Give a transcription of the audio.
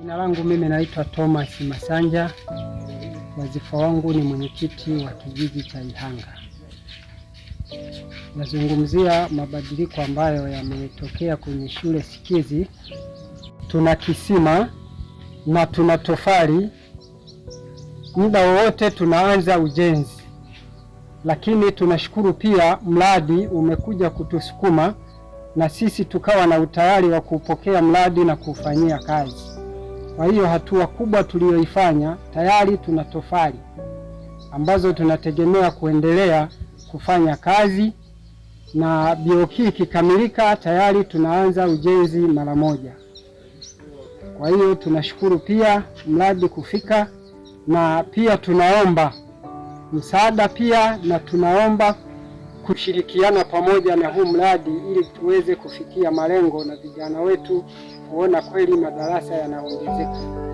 Jina langu mimi naitwa Thomas Masanja. Wazifa wangu ni mwenyekiti wa kijiji cha Ihanga. Nazungumzia mabadiliko ambayo yametokea kwenye shule sikizi. Tuna kisima na tuna tofali, muda wowote tunaanza ujenzi, lakini tunashukuru pia mradi umekuja kutusukuma na sisi tukawa na utayari wa kupokea mradi na kuufanyia kazi. Kwa hiyo hatua kubwa tuliyoifanya, tayari tuna tofali ambazo tunategemea kuendelea kufanya kazi, na BOQ ikikamilika tayari tunaanza ujenzi mara moja. Kwa hiyo tunashukuru pia mradi kufika, na pia tunaomba msaada pia, na tunaomba kushirikiana pamoja na huu mradi ili tuweze kufikia malengo na vijana wetu kuona kweli madarasa yanaongezeka.